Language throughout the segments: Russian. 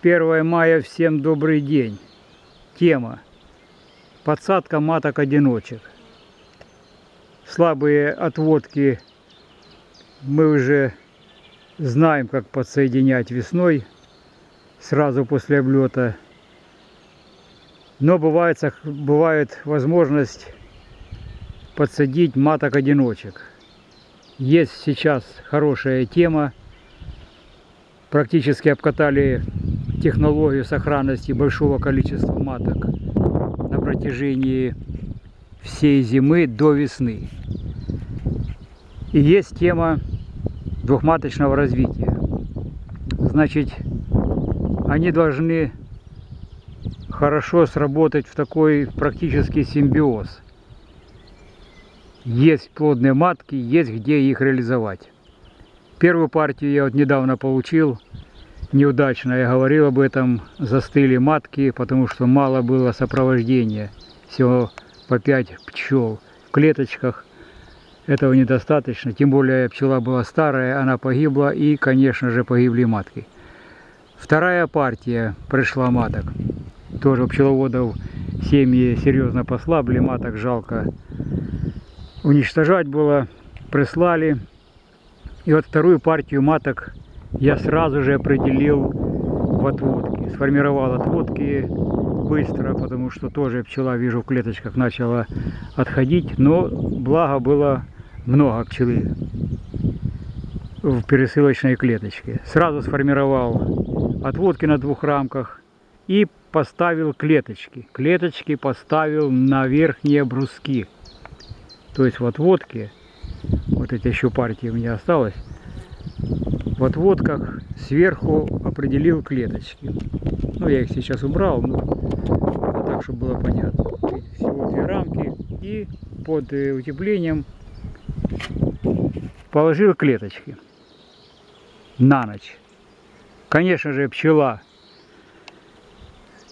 1 мая, всем добрый день. Тема. Подсадка маток-одиночек. Слабые отводки мы уже знаем, как подсоединять весной, сразу после облета. Но бывает, бывает возможность подсадить маток-одиночек. Есть сейчас хорошая тема. Практически обкатали технологию сохранности большого количества маток на протяжении всей зимы до весны. И есть тема двухматочного развития. Значит, они должны хорошо сработать в такой практический симбиоз. Есть плодные матки, есть где их реализовать. Первую партию я вот недавно получил неудачно. Я говорил об этом, застыли матки, потому что мало было сопровождения. Всего по 5 пчел в клеточках. Этого недостаточно, тем более пчела была старая, она погибла и, конечно же, погибли матки. Вторая партия пришла маток. Тоже у пчеловодов семьи серьезно послабли, маток жалко уничтожать было. Прислали. И вот вторую партию маток я сразу же определил в отводке. Сформировал отводки быстро, потому что тоже пчела, вижу, в клеточках начала отходить. Но благо было много пчелы в пересылочной клеточке. Сразу сформировал отводки на двух рамках и поставил клеточки. Клеточки поставил на верхние бруски. То есть в отводке, вот эти еще партии у меня осталось, в отводках сверху определил клеточки. Ну, я их сейчас убрал, но так, чтобы было понятно. Всего две рамки и под э, утеплением положил клеточки на ночь. Конечно же, пчела.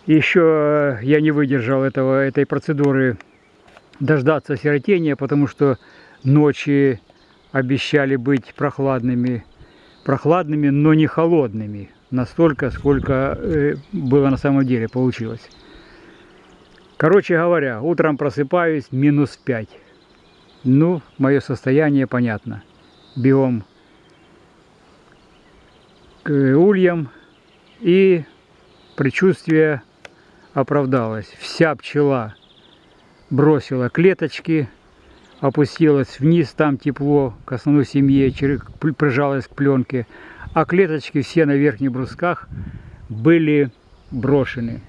Еще я не выдержал этого, этой процедуры дождаться сиротения, потому что ночи обещали быть прохладными прохладными, но не холодными. Настолько, сколько э, было на самом деле, получилось. Короче говоря, утром просыпаюсь, минус 5. Ну, мое состояние понятно. Биом к ульям и предчувствие оправдалось. Вся пчела бросила клеточки, опустилась вниз, там тепло к основной семье, прижалась к пленке, а клеточки все на верхних брусках были брошены.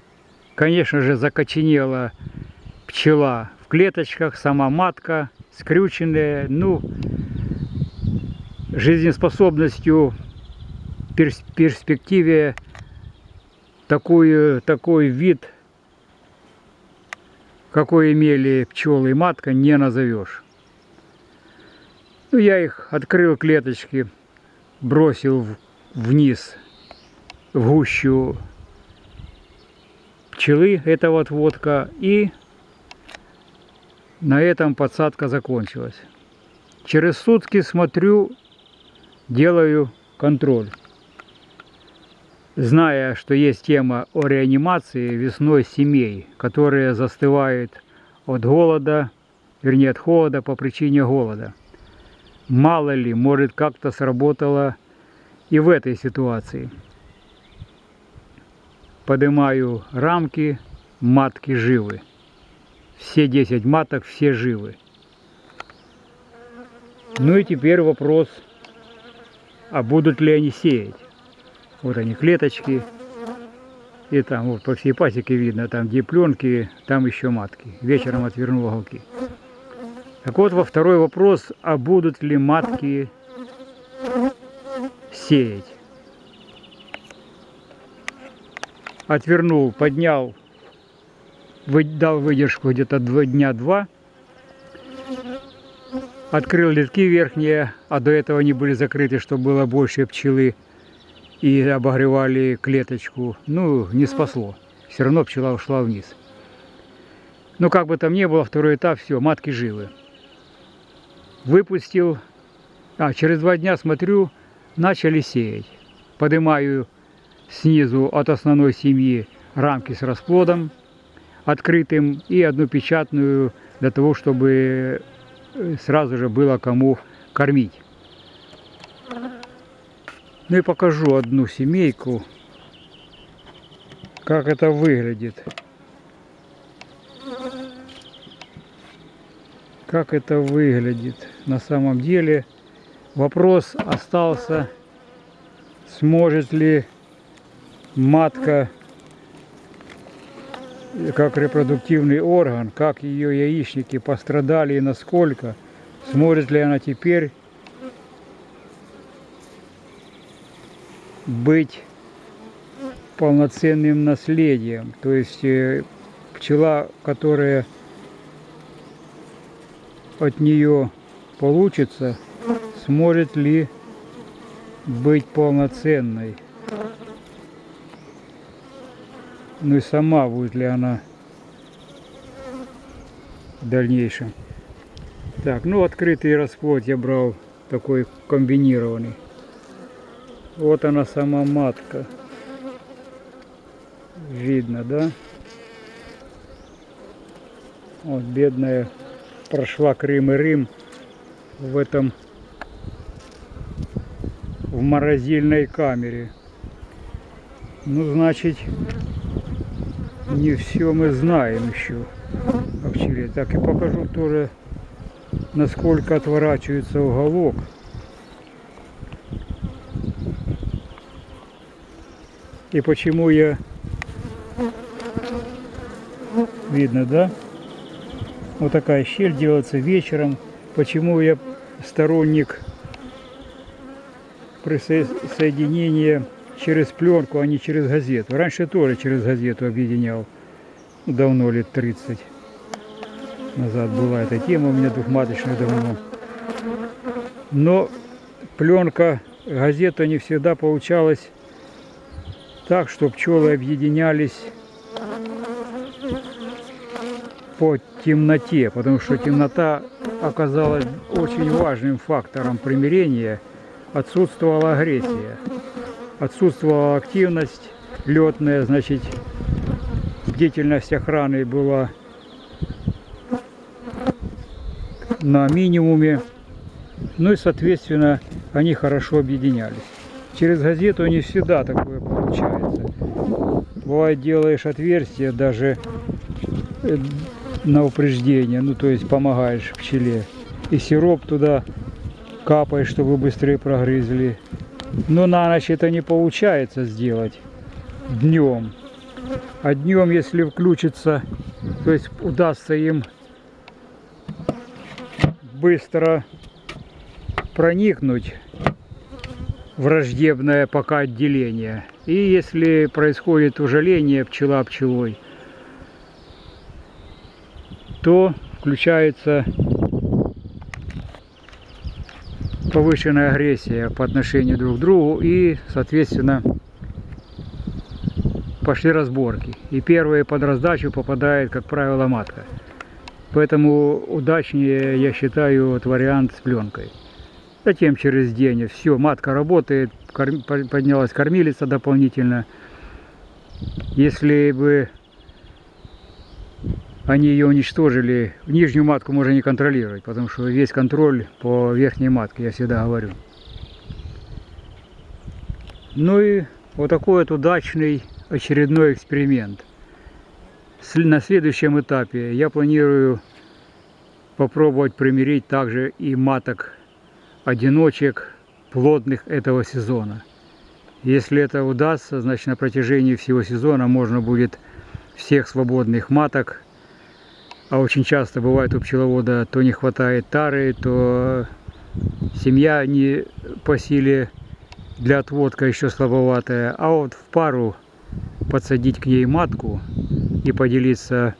Конечно же, закоченела пчела в клеточках, сама матка, скрюченная, ну, жизнеспособностью перспективе такой, такой вид – какой имели пчелы и матка, не назовешь. Ну, я их открыл клеточки, бросил вниз в гущу пчелы, это вот водка, и на этом подсадка закончилась. Через сутки смотрю, делаю контроль зная, что есть тема о реанимации весной семей, которые застывают от голода, вернее от холода по причине голода. Мало ли, может как-то сработало и в этой ситуации. Поднимаю рамки, матки живы. Все 10 маток, все живы. Ну и теперь вопрос, а будут ли они сеять? Вот они, клеточки. И там вот по всей пасеке видно, там где пленки, там еще матки. Вечером отвернул уголки. Так вот, во второй вопрос, а будут ли матки сеять? Отвернул, поднял, дал выдержку где-то два дня два. Открыл литки верхние, а до этого они были закрыты, чтобы было больше пчелы и обогревали клеточку. Ну, не спасло. Все равно пчела ушла вниз. Ну, как бы там ни было, второй этап, все, матки живы. Выпустил. А, через два дня смотрю, начали сеять. Поднимаю снизу от основной семьи рамки с расплодом открытым и одну печатную для того, чтобы э, сразу же было кому кормить. Ну и покажу одну семейку, как это выглядит. Как это выглядит на самом деле. Вопрос остался, сможет ли матка как репродуктивный орган, как ее яичники пострадали и насколько, сможет ли она теперь быть полноценным наследием. То есть э, пчела, которая от нее получится, сможет ли быть полноценной. Ну и сама будет ли она в дальнейшем. Так, ну открытый расплод я брал такой комбинированный. Вот она сама матка. Видно, да? Вот бедная прошла Крым и Рим в этом в морозильной камере. Ну, значит, не все мы знаем еще о. Так и покажу тоже, насколько отворачивается уголок. И почему я... Видно, да? Вот такая щель делается вечером. Почему я сторонник присоединения через пленку, а не через газету. Раньше тоже через газету объединял. Давно, лет 30 назад была эта тема у меня двухматочная давно. Но пленка, газета не всегда получалась так, что пчелы объединялись по темноте, потому что темнота оказалась очень важным фактором примирения, отсутствовала агрессия, отсутствовала активность летная, значит, деятельность охраны была на минимуме, ну и, соответственно, они хорошо объединялись. Через газету не всегда такое получается. Бывает, делаешь отверстие даже э, на упреждение, ну то есть помогаешь пчеле. И сироп туда капаешь, чтобы быстрее прогрызли. Но на ночь это не получается сделать днем. А днем, если включится, то есть удастся им быстро проникнуть враждебное пока отделение. И если происходит ужаление пчела пчелой, то включается повышенная агрессия по отношению друг к другу и, соответственно, пошли разборки. И первые под раздачу попадает, как правило, матка. Поэтому удачнее, я считаю, вот вариант с пленкой. Затем через день все, матка работает, корм, поднялась кормилица дополнительно. Если бы они ее уничтожили, нижнюю матку можно не контролировать, потому что весь контроль по верхней матке, я всегда говорю. Ну и вот такой вот удачный очередной эксперимент. На следующем этапе я планирую попробовать примирить также и маток одиночек плодных этого сезона. Если это удастся, значит на протяжении всего сезона можно будет всех свободных маток, а очень часто бывает у пчеловода, то не хватает тары, то семья не по силе для отводка еще слабоватая, а вот в пару подсадить к ней матку и поделиться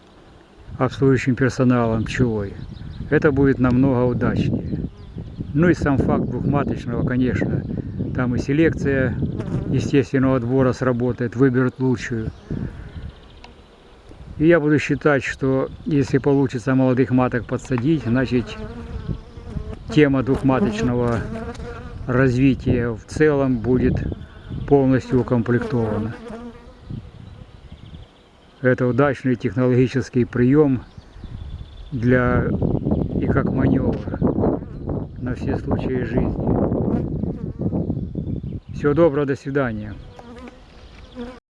обслуживающим персоналом пчелой, это будет намного удачнее. Ну и сам факт двухматочного, конечно, там и селекция естественного отбора сработает, выберут лучшую. И я буду считать, что если получится молодых маток подсадить, значит тема двухматочного развития в целом будет полностью укомплектована. Это удачный технологический прием для и как маневр на все случаи жизни. Всего доброго, до свидания.